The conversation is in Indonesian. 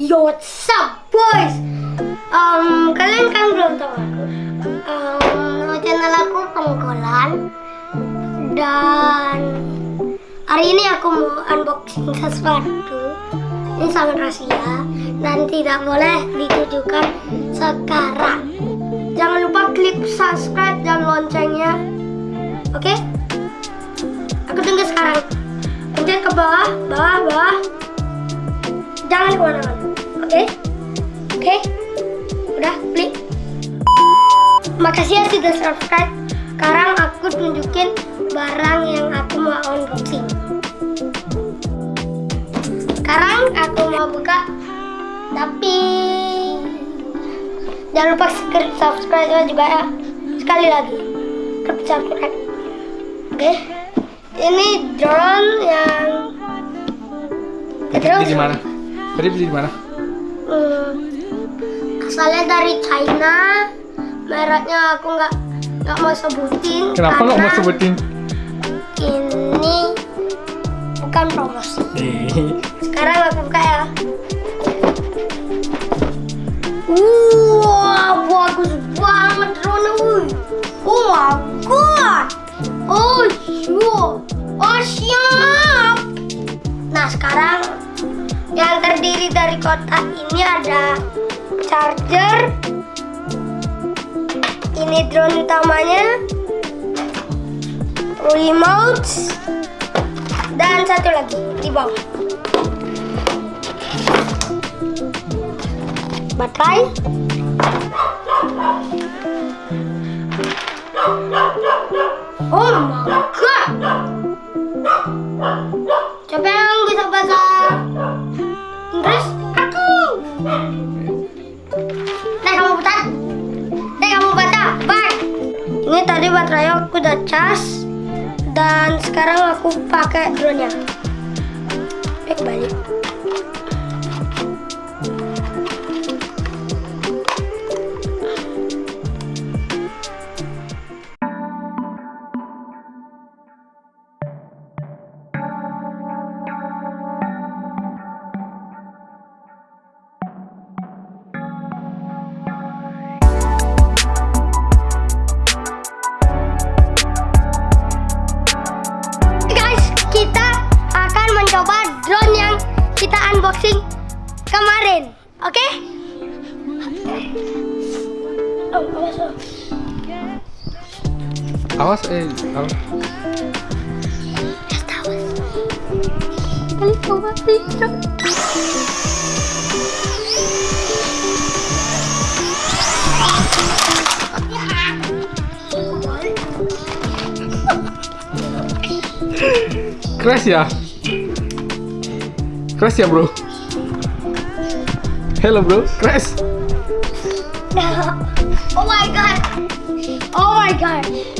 Yo, what's up, boys? Um, kalian kan belum tahu aku. Um, channel aku Pengkolan. Dan hari ini aku mau unboxing sesuatu. Ini sangat rahasia dan tidak boleh ditujukan sekarang. Jangan lupa klik subscribe dan loncengnya. Oke? Aku tunggu sekarang. Pencet ke bawah, bawah. Jangan ke mana-mana. Oke? Oke? Udah, klik. Makasih ya sudah subscribe. Sekarang aku tunjukin barang yang aku mau unboxing. Sekarang aku mau buka, tapi jangan lupa subscribe juga ya. Sekali lagi, subscribe. Oke? Ini drone yang Terus? beli di mana? Tadi beli di mana? Hmm, asalnya dari China mereknya aku nggak nggak mau sebutin Kenapa nggak mau sebutin? ini bukan promosi sekarang aku buka ya Wah, bagus banget drone wuy. Oh my god. Oh, sure. Oh, siap. Nah, sekarang yang terdiri dari kotak ini ada charger. Ini drone utamanya. Remote. Dan satu lagi di bawah. baterai Baterai aku udah cas Dan sekarang aku pakai drone nya Eh kembali kita unboxing kemarin. Oke? Oh, awas, oh. awas eh, awas. Just awas. Kali coba tidak. Crash ya? Crash ya bro? Hello bro, crash. Oh my god. Oh my god.